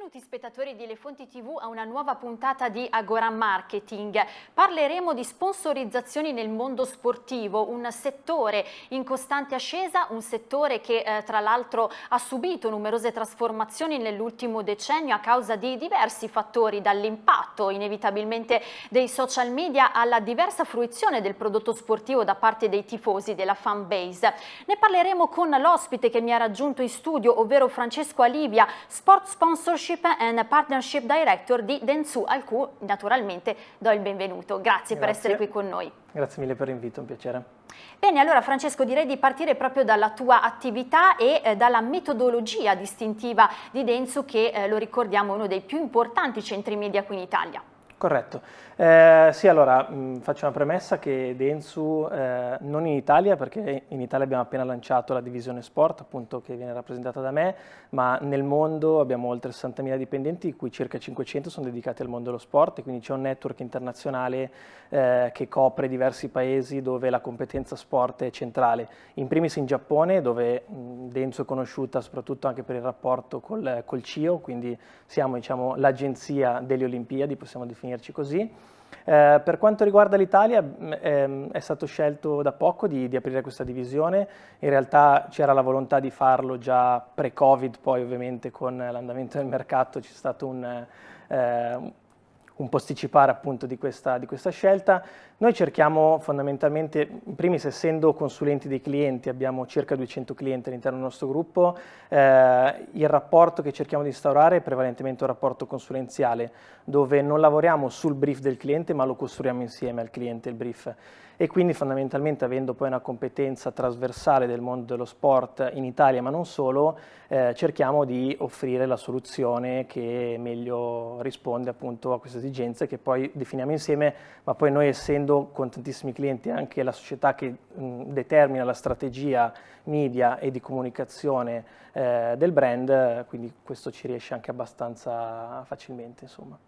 Benvenuti spettatori di Le Fonti TV a una nuova puntata di Agora Marketing. Parleremo di sponsorizzazioni nel mondo sportivo, un settore in costante ascesa, un settore che eh, tra l'altro ha subito numerose trasformazioni nell'ultimo decennio a causa di diversi fattori, dall'impatto inevitabilmente dei social media alla diversa fruizione del prodotto sportivo da parte dei tifosi della fan base. Ne parleremo con l'ospite che mi ha raggiunto in studio, ovvero Francesco Alivia, sport sponsor Sponsorship and Partnership Director di Densu, al cui naturalmente do il benvenuto. Grazie, Grazie. per essere qui con noi. Grazie mille per l'invito, un piacere. Bene, allora Francesco direi di partire proprio dalla tua attività e eh, dalla metodologia distintiva di Densu che eh, lo ricordiamo è uno dei più importanti centri media qui in Italia. Corretto. Eh, sì, allora mh, faccio una premessa che Densu eh, non in Italia, perché in Italia abbiamo appena lanciato la divisione sport, appunto che viene rappresentata da me, ma nel mondo abbiamo oltre 60.000 dipendenti, di cui circa 500 sono dedicati al mondo dello sport, e quindi c'è un network internazionale eh, che copre diversi paesi dove la competenza sport è centrale. In primis in Giappone, dove mh, Densu è conosciuta soprattutto anche per il rapporto col, col CIO, quindi siamo diciamo, l'agenzia delle Olimpiadi, possiamo definirci così. Eh, per quanto riguarda l'Italia ehm, è stato scelto da poco di, di aprire questa divisione, in realtà c'era la volontà di farlo già pre-Covid, poi ovviamente con l'andamento del mercato c'è stato un, eh, un posticipare appunto di questa, di questa, scelta. Noi cerchiamo fondamentalmente, in primis essendo consulenti dei clienti, abbiamo circa 200 clienti all'interno del nostro gruppo, eh, il rapporto che cerchiamo di instaurare è prevalentemente un rapporto consulenziale, dove non lavoriamo sul brief del cliente ma lo costruiamo insieme al cliente il brief. E quindi fondamentalmente avendo poi una competenza trasversale del mondo dello sport in Italia ma non solo, eh, cerchiamo di offrire la soluzione che meglio risponde appunto a queste esigenze che poi definiamo insieme, ma poi noi essendo con tantissimi clienti anche la società che mh, determina la strategia media e di comunicazione eh, del brand, quindi questo ci riesce anche abbastanza facilmente insomma.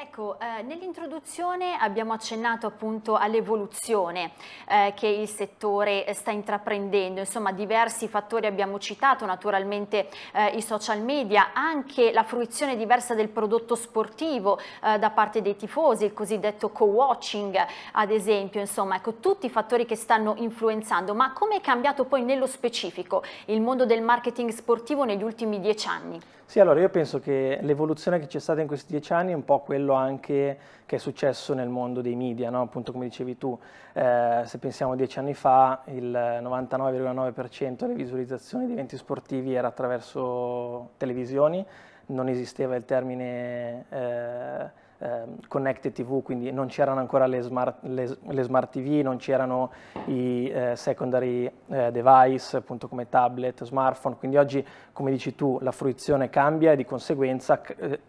Ecco, eh, nell'introduzione abbiamo accennato appunto all'evoluzione eh, che il settore sta intraprendendo, insomma diversi fattori abbiamo citato, naturalmente eh, i social media, anche la fruizione diversa del prodotto sportivo eh, da parte dei tifosi, il cosiddetto co-watching ad esempio, insomma ecco tutti i fattori che stanno influenzando, ma come è cambiato poi nello specifico il mondo del marketing sportivo negli ultimi dieci anni? Sì, allora io penso che l'evoluzione che c'è stata in questi dieci anni è un po' quello anche che è successo nel mondo dei media, no? appunto come dicevi tu, eh, se pensiamo dieci anni fa il 99,9% delle visualizzazioni di eventi sportivi era attraverso televisioni, non esisteva il termine... Eh, eh, connected TV, quindi non c'erano ancora le smart, le, le smart, TV, non c'erano i eh, secondary eh, device, appunto come tablet, smartphone, quindi oggi, come dici tu, la fruizione cambia e di conseguenza eh,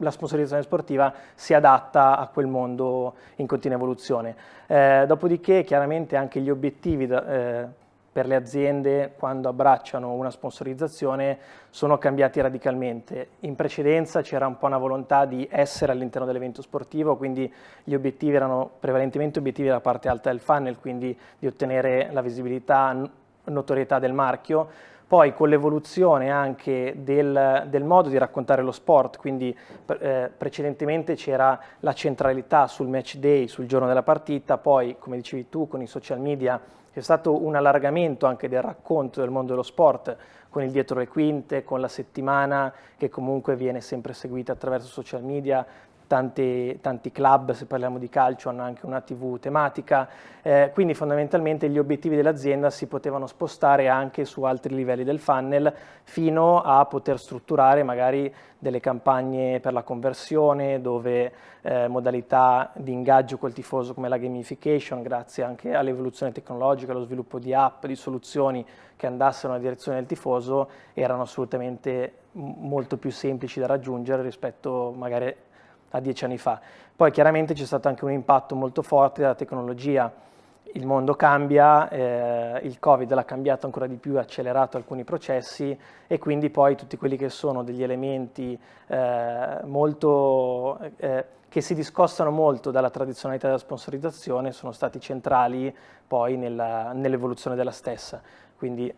la sponsorizzazione sportiva si adatta a quel mondo in continua evoluzione. Eh, dopodiché chiaramente anche gli obiettivi da, eh, per le aziende quando abbracciano una sponsorizzazione sono cambiati radicalmente. In precedenza c'era un po' una volontà di essere all'interno dell'evento sportivo, quindi gli obiettivi erano prevalentemente obiettivi della parte alta del funnel, quindi di ottenere la visibilità, notorietà del marchio, poi con l'evoluzione anche del, del, modo di raccontare lo sport, quindi eh, precedentemente c'era la centralità sul match day, sul giorno della partita, poi come dicevi tu con i social media c'è stato un allargamento anche del racconto del mondo dello sport con il dietro le quinte, con la settimana che comunque viene sempre seguita attraverso social media, tanti, tanti, club, se parliamo di calcio, hanno anche una TV tematica, eh, quindi fondamentalmente gli obiettivi dell'azienda si potevano spostare anche su altri livelli del funnel fino a poter strutturare magari delle campagne per la conversione dove eh, modalità di ingaggio col tifoso come la gamification, grazie anche all'evoluzione tecnologica, allo sviluppo di app, di soluzioni che andassero nella direzione del tifoso, erano assolutamente molto più semplici da raggiungere rispetto magari a dieci anni fa. Poi chiaramente c'è stato anche un impatto molto forte della tecnologia, il mondo cambia, eh, il Covid l'ha cambiato ancora di più, ha accelerato alcuni processi e quindi poi tutti quelli che sono degli elementi eh, molto, eh, che si discostano molto dalla tradizionalità della sponsorizzazione sono stati centrali poi nell'evoluzione della stessa. Quindi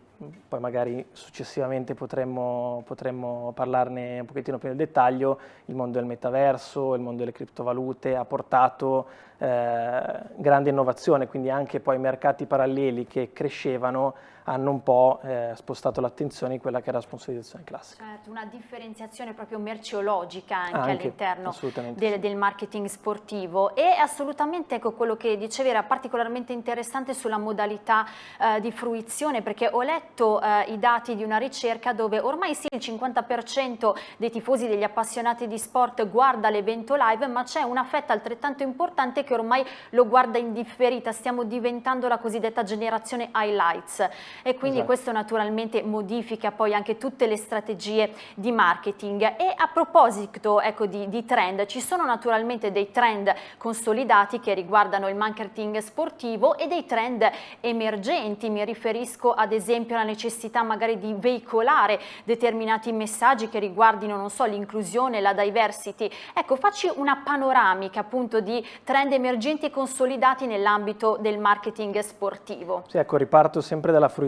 poi magari successivamente potremmo, potremmo, parlarne un pochettino più nel dettaglio, il mondo del metaverso, il mondo delle criptovalute ha portato eh, grande innovazione, quindi anche poi mercati paralleli che crescevano hanno un po' eh, spostato l'attenzione in quella che era la sponsorizzazione classica. Certo, una differenziazione proprio merceologica anche, anche all'interno del, del, marketing sportivo. E assolutamente ecco quello che dicevi era particolarmente interessante sulla modalità eh, di fruizione perché ho letto eh, i dati di una ricerca dove ormai sì il 50% dei tifosi degli appassionati di sport guarda l'evento live ma c'è una fetta altrettanto importante che ormai lo guarda in differita, stiamo diventando la cosiddetta generazione highlights e quindi esatto. questo naturalmente modifica poi anche tutte le strategie di marketing. E a proposito ecco, di, di trend, ci sono naturalmente dei trend consolidati che riguardano il marketing sportivo e dei trend emergenti, mi riferisco ad esempio alla necessità magari di veicolare determinati messaggi che riguardino, non so, l'inclusione, la diversity. Ecco, facci una panoramica appunto di trend emergenti e consolidati nell'ambito del marketing sportivo. Sì, ecco, riparto sempre dalla fruizione.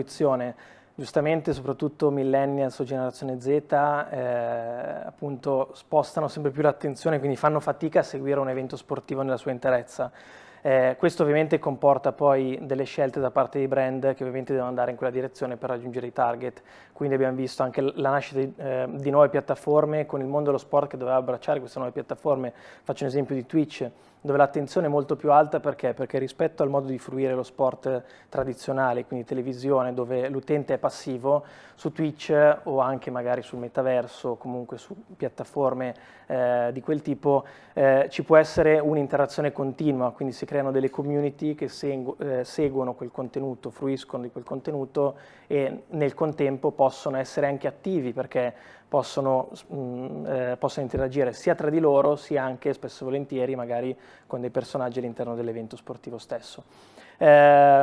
Giustamente, soprattutto millennials o generazione Z, eh, appunto spostano sempre più l'attenzione, quindi fanno fatica a seguire un evento sportivo nella sua interezza. Eh, questo ovviamente comporta poi delle scelte da parte dei brand che ovviamente devono andare in quella direzione per raggiungere i target, quindi abbiamo visto anche la nascita di, eh, di nuove piattaforme con il mondo dello sport che doveva abbracciare queste nuove piattaforme, faccio un esempio di Twitch, dove l'attenzione è molto più alta perché? Perché rispetto al modo di fruire lo sport tradizionale, quindi televisione, dove l'utente è passivo, su Twitch o anche magari sul metaverso comunque su piattaforme eh, di quel tipo, eh, ci può essere un'interazione continua, quindi si creano delle community che segu eh, seguono quel contenuto, fruiscono di quel contenuto e nel contempo possono essere anche attivi perché possono, mh, mm, eh, possono interagire sia tra di loro sia anche spesso e volentieri magari con dei personaggi all'interno dell'evento sportivo stesso. Eh,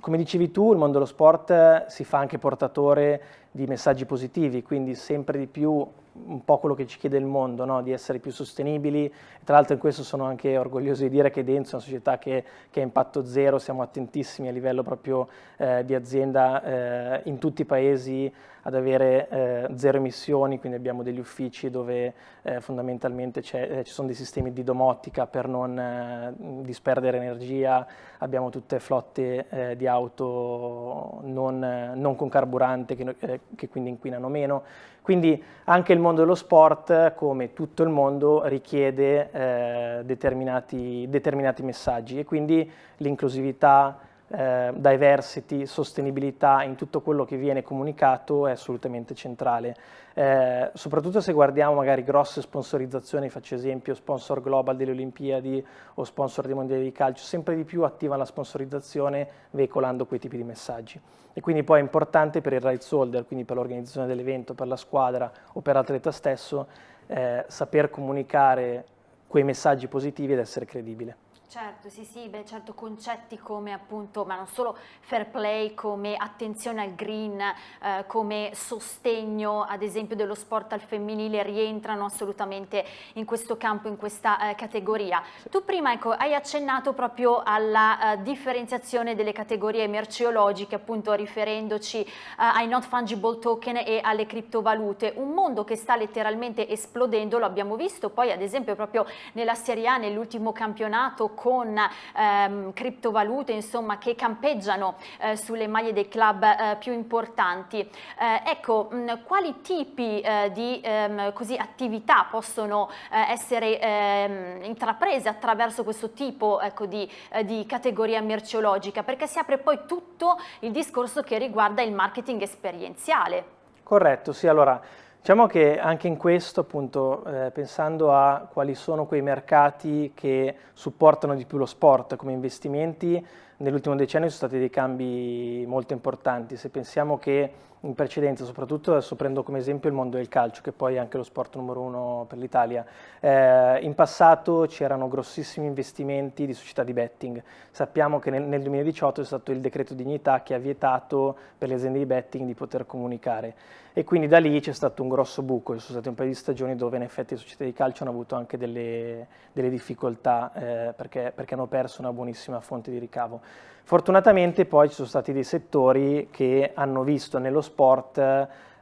come dicevi tu, il mondo dello sport si fa anche portatore di messaggi positivi, quindi sempre di più un po' quello che ci chiede il mondo, no? di essere più sostenibili. Tra l'altro in questo sono anche orgoglioso di dire che Denso è una società che, che ha impatto zero, siamo attentissimi a livello proprio eh, di azienda eh, in tutti i paesi ad avere eh, zero emissioni, quindi abbiamo degli uffici dove eh, fondamentalmente eh, ci sono dei sistemi di domotica per non eh, disperdere energia, abbiamo tutte flotte di auto non, non con carburante che, che quindi inquinano meno. Quindi anche il mondo dello sport, come tutto il mondo, richiede eh, determinati, determinati messaggi e quindi l'inclusività, eh, diversity, sostenibilità in tutto quello che viene comunicato è assolutamente centrale. Eh, soprattutto se guardiamo magari grosse sponsorizzazioni, faccio esempio sponsor global delle Olimpiadi o sponsor dei mondiali di calcio, sempre di più attiva la sponsorizzazione veicolando quei tipi di messaggi. E quindi poi è importante per il rights holder, quindi per l'organizzazione dell'evento, per la squadra o per l'atleta stesso, eh, saper comunicare quei messaggi positivi ed essere credibile. Certo, sì, sì, beh, certo, concetti come appunto, ma non solo fair play, come attenzione al green, eh, come sostegno ad esempio dello sport al femminile rientrano assolutamente in questo campo, in questa eh, categoria. Tu prima ecco, hai accennato proprio alla eh, differenziazione delle categorie merceologiche, appunto riferendoci eh, ai not fungible token e alle criptovalute, un mondo che sta letteralmente esplodendo, lo abbiamo visto poi ad esempio proprio nella Serie A, nell'ultimo campionato, con ehm, criptovalute insomma, che campeggiano eh, sulle maglie dei club eh, più importanti. Eh, ecco, mh, quali tipi eh, di ehm, così, attività possono eh, essere ehm, intraprese attraverso questo tipo ecco, di, eh, di categoria merceologica? Perché si apre poi tutto il discorso che riguarda il marketing esperienziale. Corretto, sì, allora Diciamo che anche in questo, appunto, eh, pensando a quali sono quei mercati che supportano di più lo sport come investimenti, nell'ultimo decennio ci sono stati dei cambi molto importanti. Se pensiamo che in precedenza, soprattutto adesso prendo come esempio il mondo del calcio, che poi è anche lo sport numero uno per l'Italia. Eh, in passato c'erano grossissimi investimenti di società di betting. Sappiamo che nel, nel 2018 è stato il decreto dignità che ha vietato per le aziende di betting di poter comunicare. E quindi da lì c'è stato un grosso buco, ci sono state un paio di stagioni dove in effetti le società di calcio hanno avuto anche delle, delle difficoltà eh, perché, perché hanno perso una buonissima fonte di ricavo. Fortunatamente poi ci sono stati dei settori che hanno visto nello sport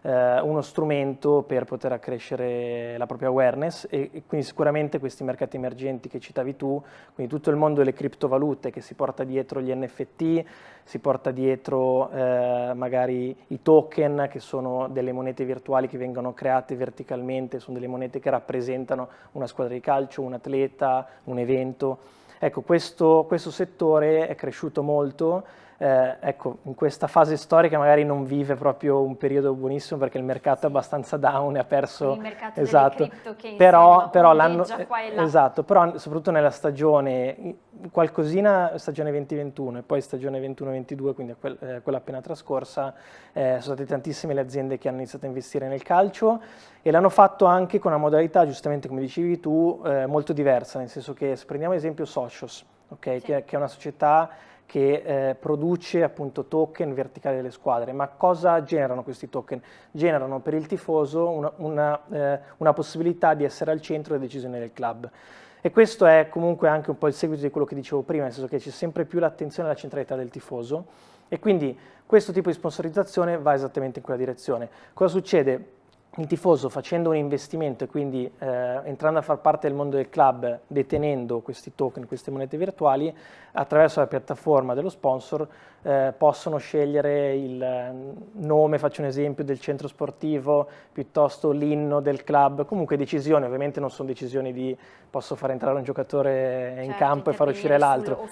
eh, uno strumento per poter accrescere la propria awareness e, e, quindi sicuramente questi mercati emergenti che citavi tu, quindi tutto il mondo delle criptovalute che si porta dietro gli NFT, si porta dietro eh, magari i token che sono delle monete virtuali che vengono create verticalmente, sono delle monete che rappresentano una squadra di calcio, un atleta, un evento. Ecco, questo, questo settore è cresciuto molto eh, ecco, in questa fase storica magari non vive proprio un periodo buonissimo perché il mercato è abbastanza down e ha perso... Il mercato esatto. che però, però l'anno... Esatto, però soprattutto nella stagione, qualcosina stagione 2021 e poi stagione 21-22, quindi quel, eh, quella appena trascorsa, eh, sono state tantissime le aziende che hanno iniziato a investire nel calcio e l'hanno fatto anche con una modalità, giustamente come dicevi tu, eh, molto diversa, nel senso che se prendiamo ad esempio Socios, okay, sì. che, che è una società che eh, produce appunto token verticali delle squadre. Ma cosa generano questi token? Generano per il tifoso una, una, eh, una possibilità di essere al centro delle decisioni del club. E questo è comunque anche un po' il seguito di quello che dicevo prima, nel senso che c'è sempre più l'attenzione alla centralità del tifoso e quindi questo tipo di sponsorizzazione va esattamente in quella direzione. Cosa succede? Il tifoso facendo un investimento e quindi eh, entrando a far parte del mondo del club, detenendo questi token, queste monete virtuali, attraverso la piattaforma dello sponsor eh, possono scegliere il eh, nome, faccio un esempio, del centro sportivo, piuttosto l'inno del club, comunque decisioni, ovviamente non sono decisioni di posso far entrare un giocatore in certo, campo e far uscire l'altro,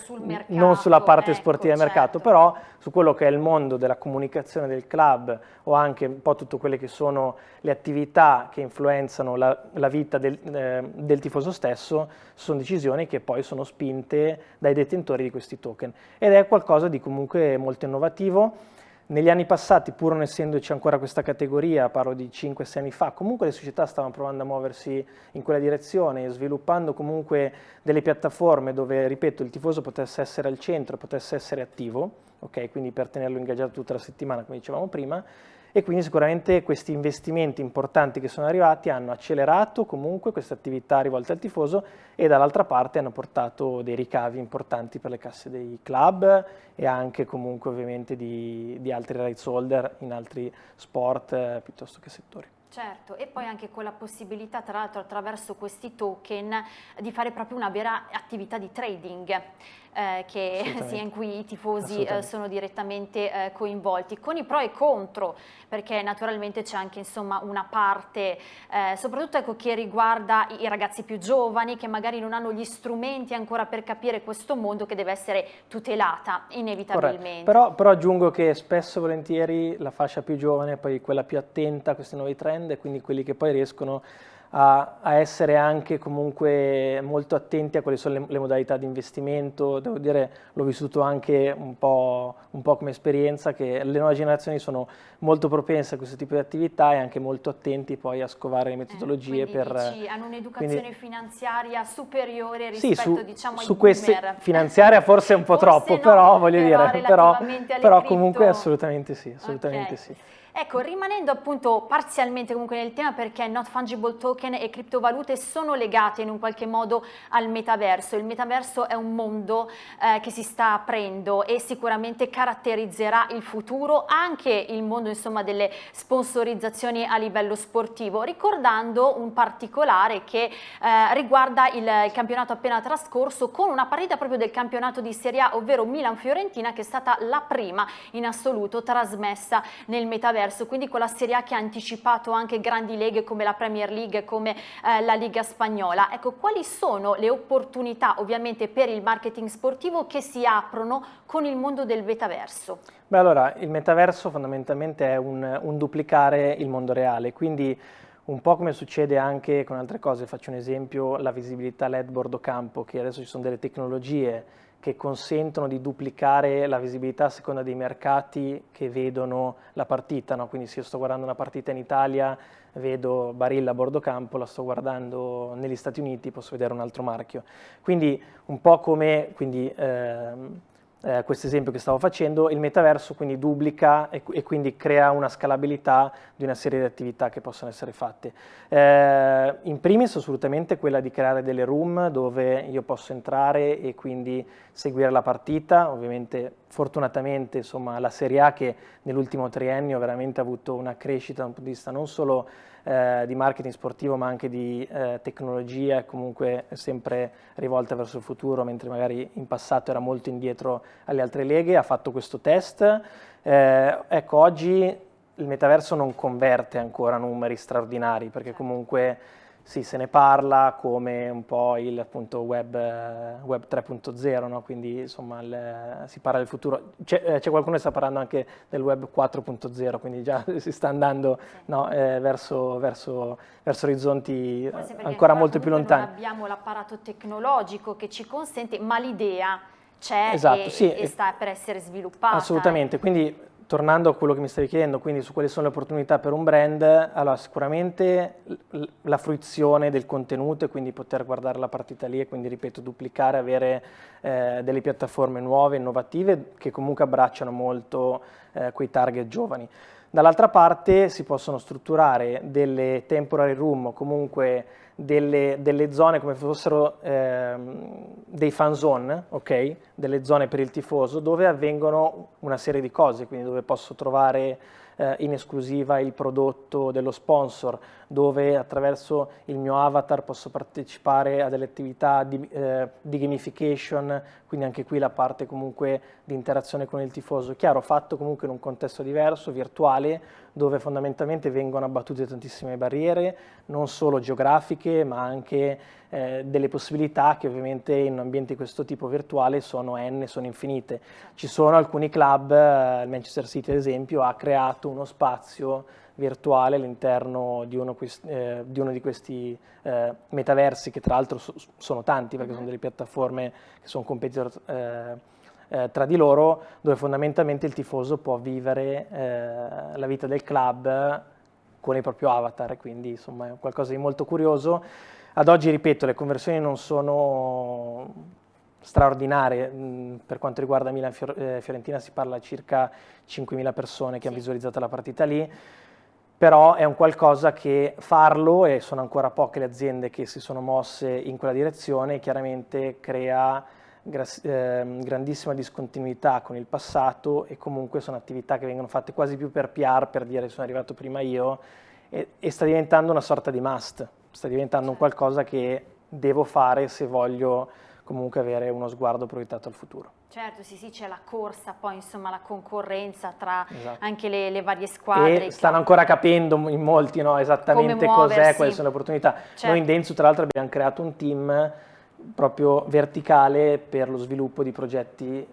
non sulla parte ecco, sportiva del mercato, certo. però su quello che è il mondo della comunicazione del club o anche un po' tutte quelle che sono le attività che influenzano la, la vita del, eh, del tifoso stesso, sono decisioni che poi sono spinte dai detentori di questi token. Ed è qualcosa di comunque molto innovativo negli anni passati, pur non essendoci ancora questa categoria, parlo di 5-6 anni fa, comunque le società stavano provando a muoversi in quella direzione, sviluppando comunque delle piattaforme dove, ripeto, il tifoso potesse essere al centro, potesse essere attivo, okay? quindi per tenerlo ingaggiato tutta la settimana, come dicevamo prima, e quindi sicuramente questi investimenti importanti che sono arrivati hanno accelerato comunque queste attività rivolte al tifoso e dall'altra parte hanno portato dei ricavi importanti per le casse dei club e anche comunque ovviamente di, di altri rights holder in altri sport eh, piuttosto che settori. Certo, e poi anche con la possibilità, tra l'altro attraverso questi token, di fare proprio una vera attività di trading eh, che, sia in cui i tifosi eh, sono direttamente eh, coinvolti, con i pro e contro, perché naturalmente c'è anche insomma, una parte, eh, soprattutto ecco, che riguarda i ragazzi più giovani che magari non hanno gli strumenti ancora per capire questo mondo che deve essere tutelata inevitabilmente. Però, però, aggiungo che spesso e volentieri la fascia più giovane è poi quella più attenta a questi nuovi trend e quindi quelli che poi riescono a, a, essere anche comunque molto attenti a quali sono le, le modalità di investimento, devo dire l'ho vissuto anche un po', un po', come esperienza che le nuove generazioni sono molto propense a questo tipo di attività e anche molto attenti poi a scovare le metodologie eh, per... Dici, hanno un'educazione finanziaria superiore rispetto sì, su, diciamo su queste finanziaria forse un po' forse troppo, no, però voglio però dire, però, però comunque assolutamente sì, assolutamente okay. sì. Ecco, rimanendo appunto parzialmente comunque nel tema perché not fungible token e criptovalute sono legate in un qualche modo al metaverso. Il metaverso è un mondo eh, che si sta aprendo e sicuramente caratterizzerà il futuro, anche il mondo insomma delle sponsorizzazioni a livello sportivo, ricordando un particolare che eh, riguarda il, il campionato appena trascorso con una partita proprio del campionato di Serie A, ovvero Milan-Fiorentina che è stata la prima in assoluto trasmessa nel metaverso verso, quindi con la Serie A che ha anticipato anche grandi leghe come la Premier League, come eh, la Liga Spagnola. Ecco, quali sono le opportunità ovviamente per il marketing sportivo che si aprono con il mondo del metaverso? Beh allora, il metaverso fondamentalmente è un, un duplicare il mondo reale, quindi un po' come succede anche con altre cose, faccio un esempio, la visibilità LED bordo campo, che adesso ci sono delle tecnologie che consentono di duplicare la visibilità a seconda dei mercati che vedono la partita, no? quindi se io sto guardando una partita in Italia vedo Barilla a bordo campo, la sto guardando negli Stati Uniti, posso vedere un altro marchio. Quindi un po' come quindi, ehm, eh, questo esempio che stavo facendo, il metaverso quindi duplica e, e, quindi crea una scalabilità di una serie di attività che possono essere fatte. Eh, in primis assolutamente quella di creare delle room dove io posso entrare e quindi seguire la partita, ovviamente fortunatamente insomma, la Serie A che nell'ultimo triennio veramente ha avuto una crescita da un punto di vista non solo eh, di marketing sportivo ma anche di eh, tecnologia comunque sempre rivolta verso il futuro, mentre magari in passato era molto indietro alle altre leghe, ha fatto questo test. Eh, ecco, oggi il metaverso non converte ancora numeri straordinari perché comunque sì, se ne parla come un po' il appunto, web, web 3.0, no? quindi insomma il, si parla del futuro. C'è, eh, qualcuno che sta parlando anche del web 4.0, quindi già si sta andando no, eh, verso, verso, verso, orizzonti ancora, ancora molto più lontani. Non abbiamo l'apparato tecnologico che ci consente, ma l'idea c'è esatto, e, sì, e, sta per essere sviluppata. Assolutamente, quindi tornando a quello che mi stavi chiedendo, quindi su quali sono le opportunità per un brand, allora sicuramente la fruizione del contenuto e quindi poter guardare la partita lì e quindi, ripeto, duplicare, avere eh, delle piattaforme nuove, innovative che comunque abbracciano molto eh, quei target giovani. Dall'altra parte si possono strutturare delle temporary room comunque delle, delle zone come fossero eh, dei fan zone, ok? Delle zone per il tifoso dove avvengono una serie di cose, quindi dove posso trovare eh, in esclusiva il prodotto dello sponsor, dove attraverso il mio avatar posso partecipare a delle attività di, eh, di gamification, quindi anche qui la parte comunque di interazione con il tifoso. Chiaro, fatto comunque in un contesto diverso, virtuale, dove fondamentalmente vengono abbattute tantissime barriere, non solo geografiche, ma anche eh, delle possibilità che ovviamente in un ambiente di questo tipo virtuale sono n, sono infinite. Ci sono alcuni club, eh, il Manchester City ad esempio ha creato uno spazio virtuale all'interno di, eh, di, uno di questi eh, metaversi che tra l'altro so, sono tanti perché sono mm-hmm. delle piattaforme che sono competitor eh, eh, tra di loro dove fondamentalmente il tifoso può vivere eh, la vita del club con il proprio avatar, quindi insomma è qualcosa di molto curioso. Ad oggi, ripeto, le conversioni non sono straordinarie, per quanto riguarda Milan-Fiorentina eh, si parla di circa 5.000 persone che hanno visualizzato la partita lì, però è un qualcosa che farlo, e sono ancora poche le aziende che si sono mosse in quella direzione, chiaramente crea eh, grandissima discontinuità con il passato e comunque sono attività che vengono fatte quasi più per PR, per dire sono arrivato prima io, e, e sta diventando una sorta di must, sta diventando un certo. qualcosa che devo fare se voglio comunque avere uno sguardo proiettato al futuro. Certo, sì, sì, c'è la corsa, poi insomma la concorrenza tra esatto. anche le, le, varie squadre. E stanno ancora capendo in molti no, esattamente cos'è, quali sono le opportunità. Certo. Noi in Densu tra l'altro abbiamo creato un team proprio verticale per lo sviluppo di progetti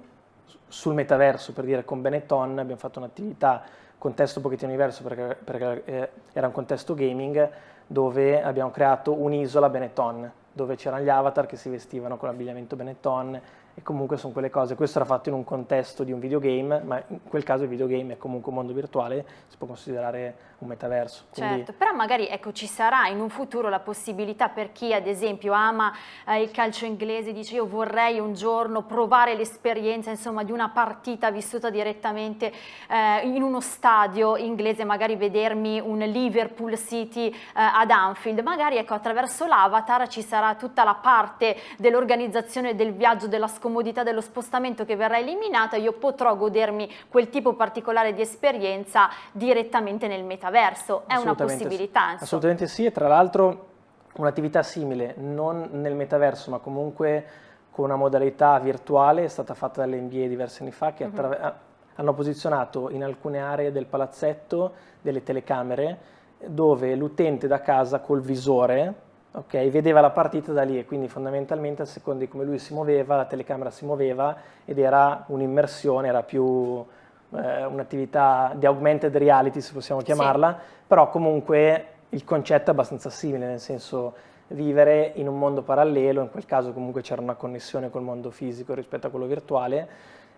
sul metaverso, per dire con Benetton abbiamo fatto un'attività, contesto un pochettino diverso perché, perché eh, era un contesto gaming, dove abbiamo creato un'isola Benetton, dove c'erano gli avatar che si vestivano con l'abbigliamento Benetton e comunque sono quelle cose, questo era fatto in un contesto di un videogame, ma in quel caso il videogame è comunque un mondo virtuale, si può considerare un metaverso. Certo, però magari ecco, ci sarà in un futuro la possibilità per chi ad esempio ama eh, il calcio inglese, dice io vorrei un giorno provare l'esperienza insomma di una partita vissuta direttamente eh, in uno stadio inglese, magari vedermi un Liverpool City eh, ad Anfield, magari ecco, attraverso l'avatar ci sarà tutta la parte dell'organizzazione del viaggio, della scoperta scomodità dello spostamento che verrà eliminata, io potrò godermi quel tipo particolare di esperienza direttamente nel metaverso. È una possibilità. Sì. Assolutamente sì, e tra l'altro un'attività simile, non nel metaverso, ma comunque con una modalità virtuale, è stata fatta dalle NBA diversi anni fa, che uh mhm. -huh. hanno posizionato in alcune aree del palazzetto delle telecamere dove l'utente da casa col visore Okay, vedeva la partita da lì e quindi fondamentalmente a seconda di come lui si muoveva, la telecamera si muoveva ed era un'immersione, era più eh, un'attività di augmented reality se possiamo chiamarla, sì. però comunque il concetto è abbastanza simile, nel senso vivere in un mondo parallelo, in quel caso comunque c'era una connessione col mondo fisico rispetto a quello virtuale,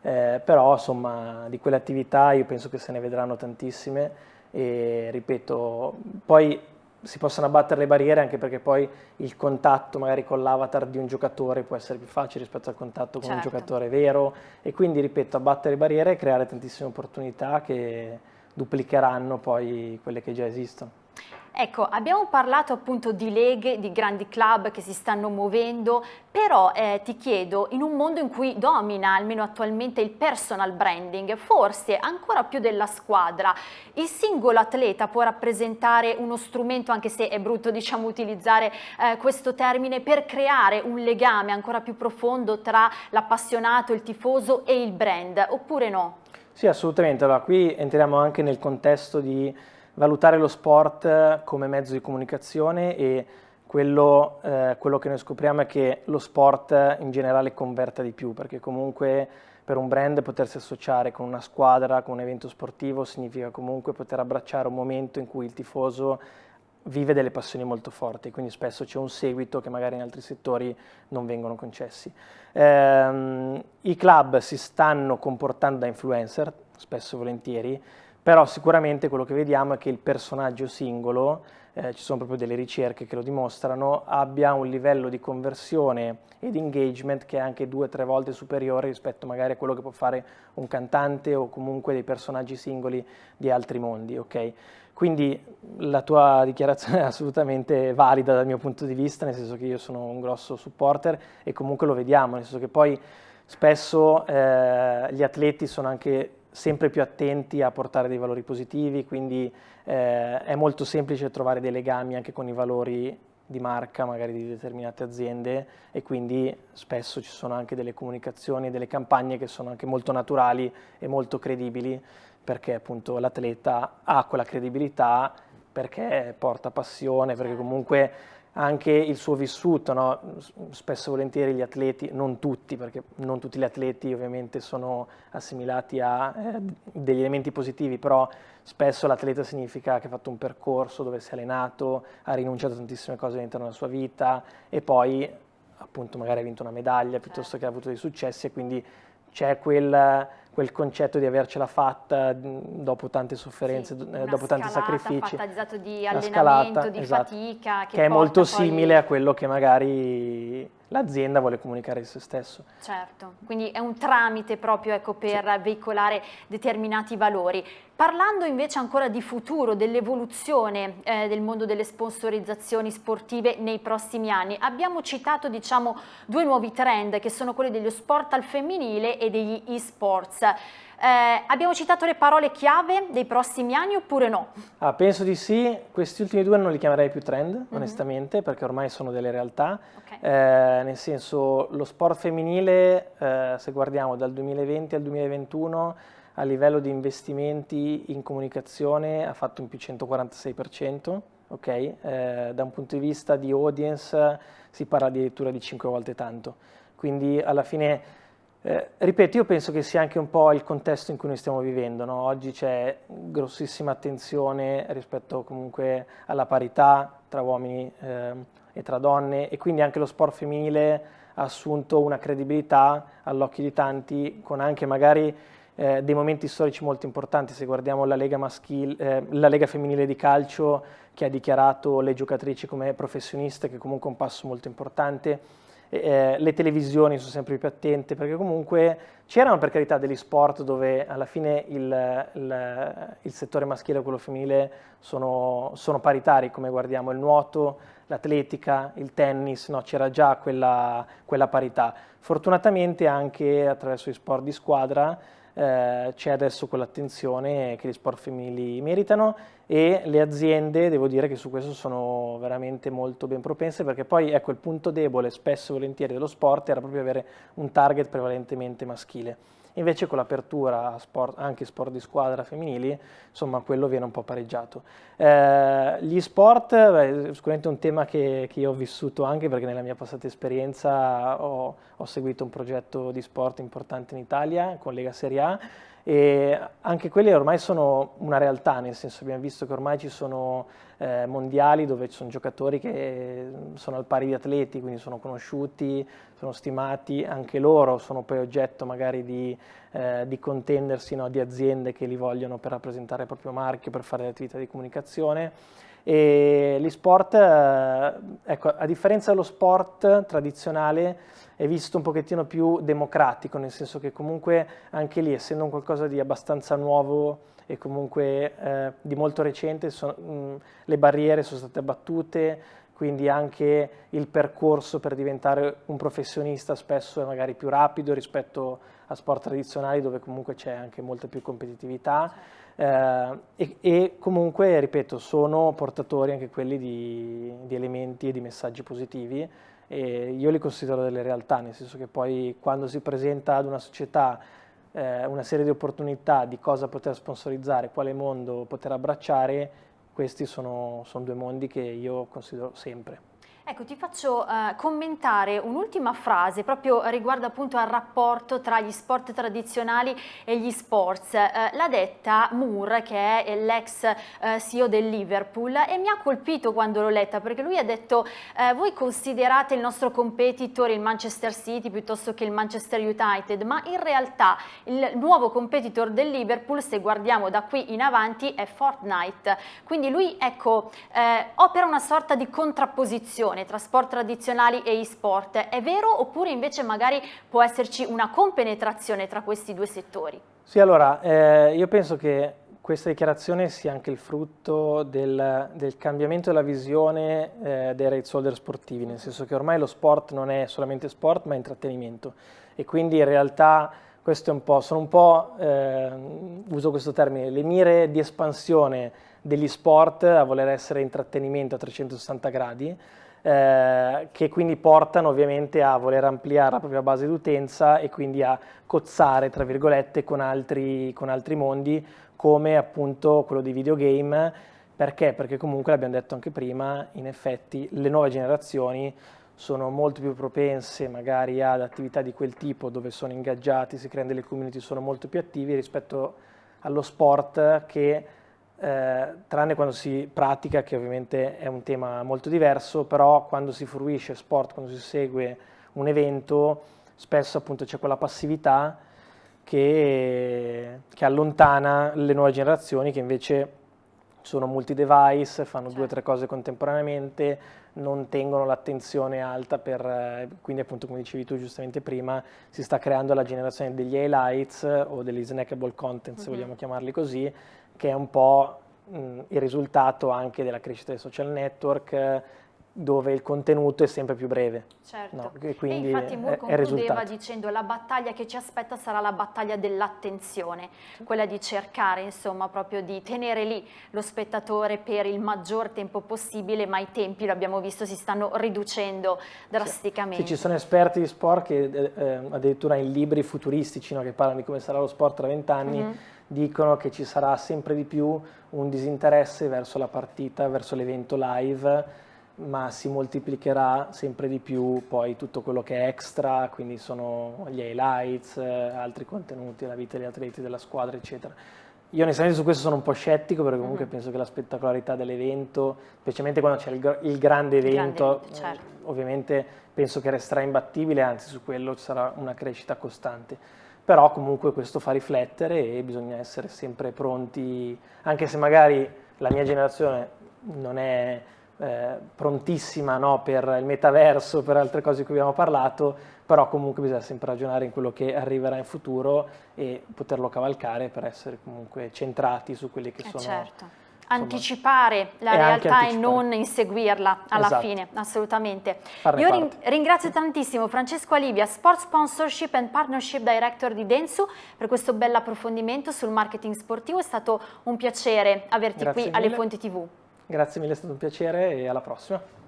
eh, però insomma di quelle attività io penso che se ne vedranno tantissime e ripeto, poi si possano abbattere le barriere anche perché poi il contatto magari con l'avatar di un giocatore può essere più facile rispetto al contatto con certo. un giocatore vero e quindi ripeto abbattere le barriere e creare tantissime opportunità che duplicheranno poi quelle che già esistono. Ecco, abbiamo parlato appunto di leghe, di grandi club che si stanno muovendo, però eh, ti chiedo, in un mondo in cui domina, almeno attualmente, il personal branding, forse ancora più della squadra, il singolo atleta può rappresentare uno strumento, anche se è brutto diciamo utilizzare eh, questo termine, per creare un legame ancora più profondo tra l'appassionato, il tifoso e il brand, oppure no? Sì, assolutamente. Allora, qui entriamo anche nel contesto di valutare lo sport come mezzo di comunicazione e quello, eh, quello, che noi scopriamo è che lo sport in generale converta di più, perché comunque per un brand potersi associare con una squadra, con un evento sportivo, significa comunque poter abbracciare un momento in cui il tifoso vive delle passioni molto forti, quindi spesso c'è un seguito che magari in altri settori non vengono concessi. Eh, I club si stanno comportando da influencer, spesso e volentieri, però sicuramente quello che vediamo è che il personaggio singolo, eh, ci sono proprio delle ricerche che lo dimostrano, abbia un livello di conversione e di engagement che è anche due o tre volte superiore rispetto magari a quello che può fare un cantante o comunque dei personaggi singoli di altri mondi. Okay? Quindi la tua dichiarazione è assolutamente valida dal mio punto di vista, nel senso che io sono un grosso supporter e comunque lo vediamo, nel senso che poi spesso eh, gli atleti sono anche sempre più attenti a portare dei valori positivi, quindi eh, è molto semplice trovare dei legami anche con i valori di marca, magari di determinate aziende e quindi spesso ci sono anche delle comunicazioni, delle campagne che sono anche molto naturali e molto credibili perché appunto l'atleta ha quella credibilità perché porta passione, perché certo. comunque anche il suo vissuto, no? spesso e volentieri gli atleti, non tutti, perché non tutti gli atleti ovviamente sono assimilati a eh, degli elementi positivi, però spesso l'atleta significa che ha fatto un percorso dove si è allenato, ha rinunciato a tantissime cose all'interno della sua vita e poi appunto magari ha vinto una medaglia piuttosto che ha avuto dei successi e quindi c'è quel, quel, concetto di avercela fatta dopo tante sofferenze, sì, eh, dopo tanti sacrifici. Fatta di allenamento, scalata, di esatto, fatica. Che, che è molto poi... simile a quello che magari l'azienda vuole comunicare di se stesso. Certo, quindi è un tramite proprio ecco, per sì. veicolare determinati valori. Parlando invece ancora di futuro, dell'evoluzione eh, del mondo delle sponsorizzazioni sportive nei prossimi anni, abbiamo citato diciamo, due nuovi trend che sono quelli dello sport al femminile e degli e-sports. Eh, abbiamo citato le parole chiave dei prossimi anni oppure no? Ah, penso di sì, questi ultimi due non li chiamerei più trend, mm -hmm. onestamente, perché ormai sono delle realtà. Okay. Eh, nel senso, lo sport femminile, eh, se guardiamo dal 2020 al 2021, a livello di investimenti in comunicazione ha fatto un più 146%, ok? Eh, da un punto di vista di audience si parla addirittura di 5 volte tanto. Quindi alla fine eh, ripeto, io penso che sia anche un po' il contesto in cui noi stiamo vivendo, no? oggi c'è grossissima attenzione rispetto comunque alla parità tra uomini eh, e tra donne e quindi anche lo sport femminile ha assunto una credibilità all'occhio di tanti con anche magari eh, dei momenti storici molto importanti, se guardiamo la Lega, maschile, eh, la Lega femminile di calcio che ha dichiarato le giocatrici come professioniste, che è comunque un passo molto importante, eh, le televisioni sono sempre più attente, perché comunque c'erano per carità degli sport dove alla fine il, il, il settore maschile e quello femminile sono, sono, paritari, come guardiamo il nuoto, l'atletica, il tennis, no? c'era già quella, quella parità. Fortunatamente anche attraverso gli sport di squadra eh, c'è adesso quell'attenzione che gli sport femminili meritano e le aziende, devo dire che su questo sono veramente molto ben propense perché poi ecco il punto debole spesso e volentieri dello sport era proprio avere un target prevalentemente maschile. Invece con l'apertura anche sport di squadra femminili, insomma quello viene un po' pareggiato. Eh, gli sport, beh, sicuramente un tema che, che, io ho vissuto anche perché nella mia passata esperienza ho, ho seguito un progetto di sport importante in Italia con Lega Serie A e anche quelli ormai sono una realtà, nel senso abbiamo visto che ormai ci sono eh, mondiali dove ci sono giocatori che sono al pari di atleti, quindi sono conosciuti, sono stimati, anche loro sono poi oggetto magari di, eh, di contendersi no, di aziende che li vogliono per rappresentare il proprio marchio, per fare le attività di comunicazione. E l'e-sport, eh, ecco, a differenza dello sport tradizionale, è visto un pochettino più democratico, nel senso che comunque anche lì, essendo un qualcosa di abbastanza nuovo e comunque eh, di molto recente, sono, mh, le barriere sono state abbattute, quindi anche il percorso per diventare un professionista spesso è magari più rapido rispetto a sport tradizionali dove comunque c'è anche molta più competitività. Eh, e, e, comunque, ripeto, sono portatori anche quelli di, di elementi e di messaggi positivi e io li considero delle realtà, nel senso che poi quando si presenta ad una società eh, una serie di opportunità di cosa poter sponsorizzare, quale mondo poter abbracciare, questi sono, sono due mondi che io considero sempre. Ecco, ti faccio uh, commentare un'ultima frase proprio riguardo appunto al rapporto tra gli sport tradizionali e gli sports. Uh, L'ha detta Moore, che è l'ex uh, CEO del Liverpool, e mi ha colpito quando l'ho letta, perché lui ha detto voi considerate il nostro competitor il Manchester City piuttosto che il Manchester United, ma in realtà il nuovo competitor del Liverpool, se guardiamo da qui in avanti, è Fortnite. Quindi lui, ecco, opera una sorta di contrapposizione tra sport tradizionali e e-sport. È vero oppure invece magari può esserci una compenetrazione tra questi due settori? Sì, allora, eh, io penso che questa dichiarazione sia anche il frutto del, del cambiamento della visione eh, dei rights holder sportivi, nel senso che ormai lo sport non è solamente sport ma è intrattenimento e quindi in realtà questo è un po', sono un po', eh, uso questo termine, le mire di espansione degli sport a voler essere intrattenimento a 360 gradi eh, che quindi portano ovviamente a voler ampliare la propria base d'utenza e quindi a cozzare, tra virgolette, con altri, con altri mondi come appunto quello dei videogame. Perché? Perché comunque, l'abbiamo detto anche prima, in effetti le nuove generazioni sono molto più propense magari ad attività di quel tipo dove sono ingaggiati, si creano delle community, sono molto più attivi rispetto allo sport che eh, tranne quando si pratica, che ovviamente è un tema molto diverso, però quando si fruisce sport, quando si segue un evento, spesso appunto c'è quella passività che, che, allontana le nuove generazioni che invece sono multi-device, fanno certo. due o tre cose contemporaneamente, non tengono l'attenzione alta per, eh, quindi appunto come dicevi tu giustamente prima, si sta creando la generazione degli highlights o degli snackable content, se mm -hmm. vogliamo chiamarli così, che è un po' mh, il risultato anche della crescita dei social network, dove il contenuto è sempre più breve. Certo, no? e, e infatti Moore concludeva dicendo la battaglia che ci aspetta sarà la battaglia dell'attenzione, quella di cercare insomma proprio di tenere lì lo spettatore per il maggior tempo possibile, ma i tempi, l'abbiamo visto, si stanno riducendo drasticamente. Sì, sì ci sono esperti di sport che eh, eh, addirittura in libri futuristici no, che parlano di come sarà lo sport tra vent'anni, mm -hmm dicono che ci sarà sempre di più un disinteresse verso la partita, verso l'evento live, ma si moltiplicherà sempre di più poi tutto quello che è extra, quindi sono gli highlights, altri contenuti, la vita degli atleti, della squadra, eccetera. Io onestamente su questo sono un po' scettico perché comunque mm -hmm. penso che la spettacolarità dell'evento, specialmente quando c'è il, il, grande evento, grande, eh, certo. eh, ovviamente penso che resterà imbattibile, anzi su quello ci sarà una crescita costante però comunque questo fa riflettere e bisogna essere sempre pronti, anche se magari la mia generazione non è eh, prontissima no, per il metaverso, per altre cose di cui abbiamo parlato, però comunque bisogna sempre ragionare in quello che arriverà in futuro e poterlo cavalcare per essere comunque centrati su quelli che eh sono certo anticipare la realtà e non inseguirla alla esatto. fine, assolutamente. Farne Io ring ringrazio tantissimo Francesco Alibia, Sport Sponsorship and Partnership Director di Densu, per questo bel approfondimento sul marketing sportivo. È stato un piacere averti Grazie qui mille. alle Fonti TV. Grazie mille, è stato un piacere e alla prossima.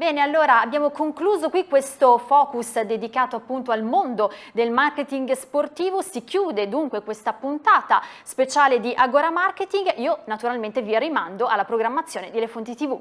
Bene, allora abbiamo concluso qui questo focus dedicato appunto al mondo del marketing sportivo. Si chiude dunque questa puntata speciale di Agora Marketing. Io naturalmente vi rimando alla programmazione di Le Fonti TV.